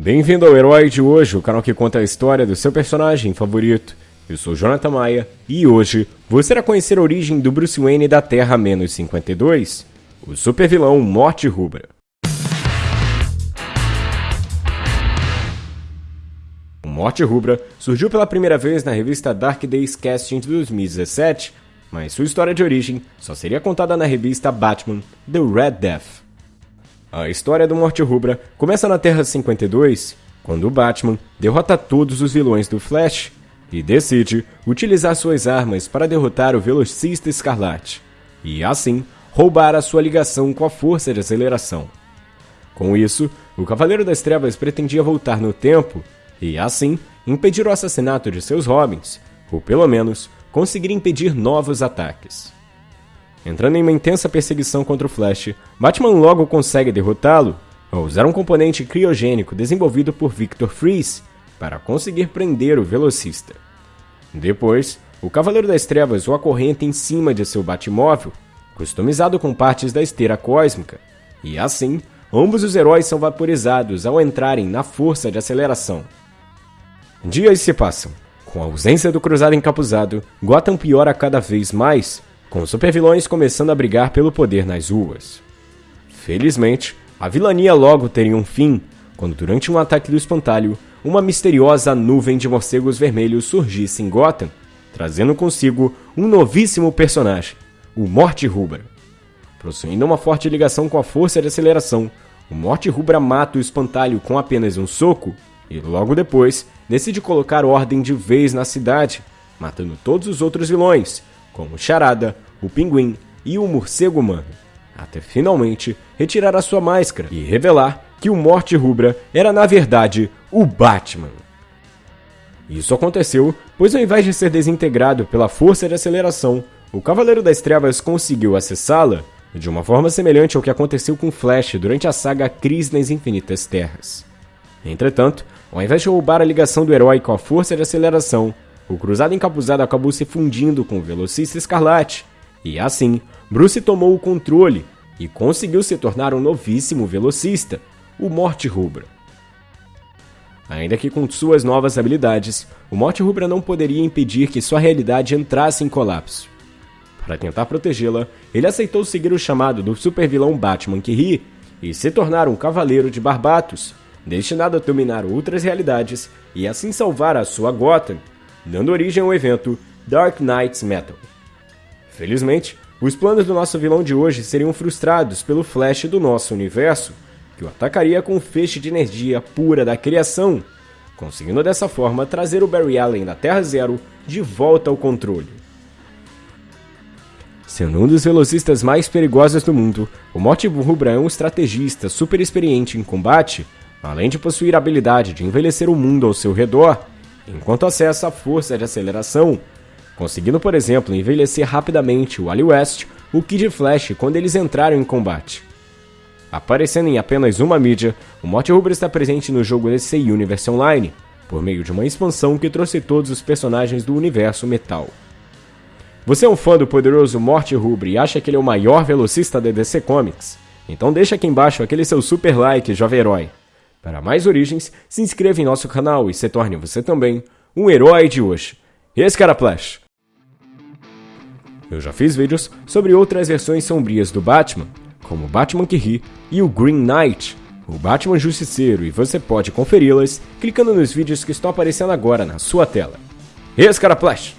Bem-vindo ao Herói de hoje, o canal que conta a história do seu personagem favorito. Eu sou Jonathan Maia e hoje você irá conhecer a origem do Bruce Wayne da Terra-52, o supervilão Morte Rubra. O Morte Rubra surgiu pela primeira vez na revista Dark Days Casting de 2017, mas sua história de origem só seria contada na revista Batman The Red Death. A história do Morte Rubra começa na Terra 52, quando o Batman derrota todos os vilões do Flash e decide utilizar suas armas para derrotar o Velocista Escarlate e, assim, roubar a sua ligação com a força de aceleração. Com isso, o Cavaleiro das Trevas pretendia voltar no tempo e, assim, impedir o assassinato de seus Robins, ou pelo menos conseguir impedir novos ataques. Entrando em uma intensa perseguição contra o Flash, Batman logo consegue derrotá-lo ao usar um componente criogênico desenvolvido por Victor Freeze para conseguir prender o velocista. Depois, o Cavaleiro das Trevas o acorrenta em cima de seu Batmóvel, customizado com partes da esteira cósmica, e assim, ambos os heróis são vaporizados ao entrarem na força de aceleração. Dias se passam. Com a ausência do Cruzado encapuzado, Gotham piora cada vez mais com os supervilões começando a brigar pelo poder nas ruas. Felizmente, a vilania logo teria um fim, quando durante um ataque do espantalho, uma misteriosa nuvem de morcegos vermelhos surgisse em Gotham, trazendo consigo um novíssimo personagem, o Morte Rubra. Possuindo uma forte ligação com a força de aceleração, o Morte Rubra mata o espantalho com apenas um soco e logo depois decide colocar ordem de vez na cidade, matando todos os outros vilões, como Charada, o Pinguim e o Morcego Humano, até finalmente retirar a sua máscara e revelar que o Morte Rubra era na verdade o Batman. Isso aconteceu pois ao invés de ser desintegrado pela força de aceleração, o Cavaleiro das Trevas conseguiu acessá-la de uma forma semelhante ao que aconteceu com Flash durante a saga Crise nas Infinitas Terras. Entretanto, ao invés de roubar a ligação do herói com a força de aceleração, o Cruzado Encapuzado acabou se fundindo com o Velocista Escarlate, e assim, Bruce tomou o controle e conseguiu se tornar um novíssimo velocista, o Morte Rubra. Ainda que com suas novas habilidades, o Morte Rubra não poderia impedir que sua realidade entrasse em colapso. Para tentar protegê-la, ele aceitou seguir o chamado do supervilão Batman que ri e se tornar um cavaleiro de Barbatos, destinado a dominar outras realidades e assim salvar a sua Gotham dando origem ao evento Dark Knights Metal. Felizmente, os planos do nosso vilão de hoje seriam frustrados pelo Flash do nosso universo, que o atacaria com um feixe de energia pura da criação, conseguindo dessa forma trazer o Barry Allen da Terra Zero de volta ao controle. Sendo um dos velocistas mais perigosos do mundo, o Morte Rubra é um estrategista super experiente em combate, além de possuir a habilidade de envelhecer o mundo ao seu redor enquanto acessa a força de aceleração, conseguindo, por exemplo, envelhecer rapidamente o Wally West, o Kid Flash quando eles entraram em combate. Aparecendo em apenas uma mídia, o Morte Rubra está presente no jogo DC Universe Online, por meio de uma expansão que trouxe todos os personagens do universo metal. Você é um fã do poderoso Morte Rubra e acha que ele é o maior velocista da DC Comics? Então deixa aqui embaixo aquele seu super like, jovem herói. Para mais origens, se inscreva em nosso canal e se torne você também um herói de hoje. Esse cara Flash. Eu já fiz vídeos sobre outras versões sombrias do Batman, como o Batman que ri e o Green Knight, o Batman Justiceiro, e você pode conferi-las clicando nos vídeos que estão aparecendo agora na sua tela. Esse cara Flash.